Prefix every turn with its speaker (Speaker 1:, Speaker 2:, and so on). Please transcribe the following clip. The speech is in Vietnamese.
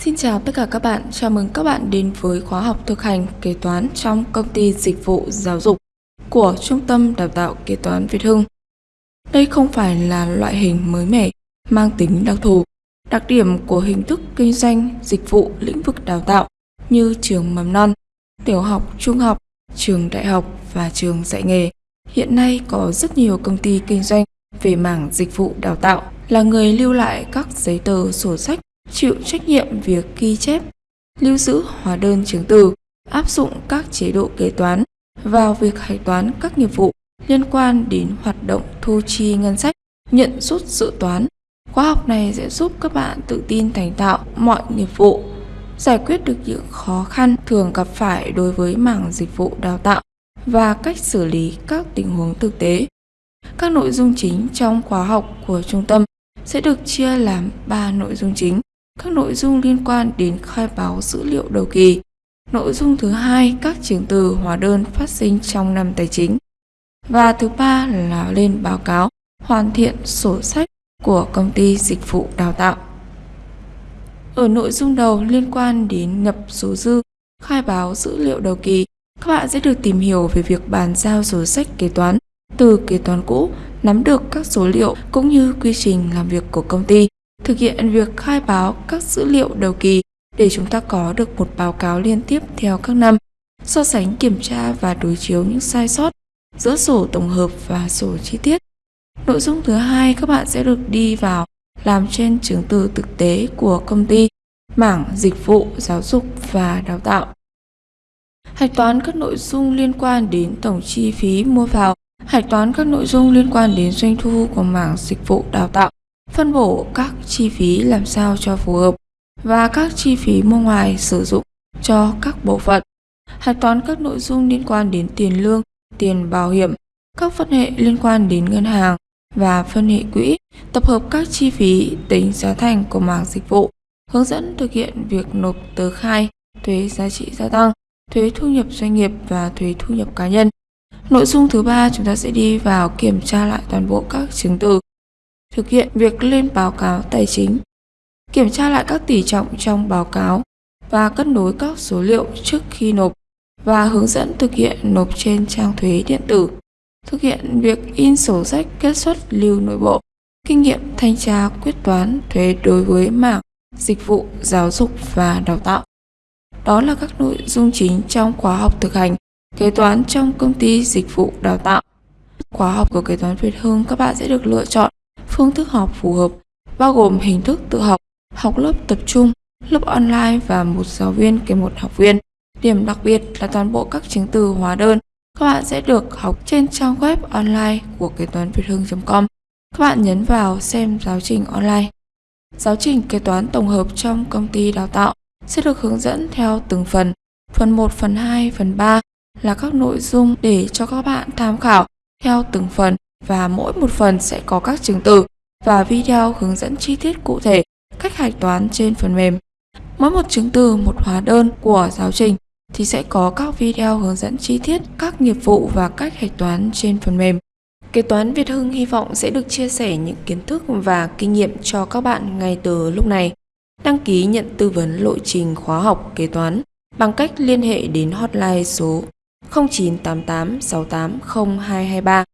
Speaker 1: Xin chào tất cả các bạn, chào mừng các bạn đến với khóa học thực hành kế toán trong công ty dịch vụ giáo dục của Trung tâm Đào tạo Kế toán Việt Hưng. Đây không phải là loại hình mới mẻ, mang tính đặc thù. Đặc điểm của hình thức kinh doanh dịch vụ lĩnh vực đào tạo như trường mầm non, tiểu học, trung học, trường đại học và trường dạy nghề. Hiện nay có rất nhiều công ty kinh doanh về mảng dịch vụ đào tạo là người lưu lại các giấy tờ sổ sách chịu trách nhiệm việc ghi chép, lưu giữ hóa đơn chứng từ, áp dụng các chế độ kế toán vào việc hạch toán các nghiệp vụ liên quan đến hoạt động thu chi ngân sách, nhận rút dự toán. Khóa học này sẽ giúp các bạn tự tin thành tạo mọi nghiệp vụ, giải quyết được những khó khăn thường gặp phải đối với mảng dịch vụ đào tạo và cách xử lý các tình huống thực tế. Các nội dung chính trong khóa học của trung tâm sẽ được chia làm 3 nội dung chính các nội dung liên quan đến khai báo dữ liệu đầu kỳ. Nội dung thứ hai, các chứng từ hóa đơn phát sinh trong năm tài chính. Và thứ ba là lên báo cáo hoàn thiện sổ sách của công ty dịch vụ đào tạo. Ở nội dung đầu liên quan đến nhập số dư, khai báo dữ liệu đầu kỳ, các bạn sẽ được tìm hiểu về việc bàn giao sổ sách kế toán từ kế toán cũ, nắm được các số liệu cũng như quy trình làm việc của công ty thực hiện việc khai báo các dữ liệu đầu kỳ để chúng ta có được một báo cáo liên tiếp theo các năm, so sánh kiểm tra và đối chiếu những sai sót giữa sổ tổng hợp và sổ chi tiết. Nội dung thứ hai các bạn sẽ được đi vào làm trên chứng từ thực tế của công ty, mảng dịch vụ, giáo dục và đào tạo. Hạch toán các nội dung liên quan đến tổng chi phí mua vào, hạch toán các nội dung liên quan đến doanh thu của mảng dịch vụ đào tạo phân bổ các chi phí làm sao cho phù hợp và các chi phí mua ngoài sử dụng cho các bộ phận. Hạch toán các nội dung liên quan đến tiền lương, tiền bảo hiểm, các phân hệ liên quan đến ngân hàng và phân hệ quỹ, tập hợp các chi phí tính giá thành của mảng dịch vụ, hướng dẫn thực hiện việc nộp tờ khai, thuế giá trị gia tăng, thuế thu nhập doanh nghiệp và thuế thu nhập cá nhân. Nội dung thứ ba chúng ta sẽ đi vào kiểm tra lại toàn bộ các chứng từ thực hiện việc lên báo cáo tài chính, kiểm tra lại các tỷ trọng trong báo cáo và cân đối các số liệu trước khi nộp và hướng dẫn thực hiện nộp trên trang thuế điện tử, thực hiện việc in sổ sách kết xuất lưu nội bộ, kinh nghiệm thanh tra quyết toán thuế đối với mảng dịch vụ giáo dục và đào tạo. Đó là các nội dung chính trong khóa học thực hành kế toán trong công ty dịch vụ đào tạo. Khóa học của kế toán Việt Hưng các bạn sẽ được lựa chọn phương thức học phù hợp, bao gồm hình thức tự học, học lớp tập trung, lớp online và một giáo viên kèm một học viên. Điểm đặc biệt là toàn bộ các chứng từ hóa đơn các bạn sẽ được học trên trang web online của kế toán việt hưng.com. Các bạn nhấn vào xem giáo trình online. Giáo trình kế toán tổng hợp trong công ty đào tạo sẽ được hướng dẫn theo từng phần. Phần 1, phần 2, phần 3 là các nội dung để cho các bạn tham khảo theo từng phần và mỗi một phần sẽ có các chứng từ và video hướng dẫn chi tiết cụ thể cách hạch toán trên phần mềm. Mỗi một chứng từ, một hóa đơn của giáo trình thì sẽ có các video hướng dẫn chi tiết các nghiệp vụ và cách hạch toán trên phần mềm. Kế toán Việt Hưng hy vọng sẽ được chia sẻ những kiến thức và kinh nghiệm cho các bạn ngay từ lúc này. Đăng ký nhận tư vấn lộ trình khóa học kế toán bằng cách liên hệ đến hotline số 0988 680223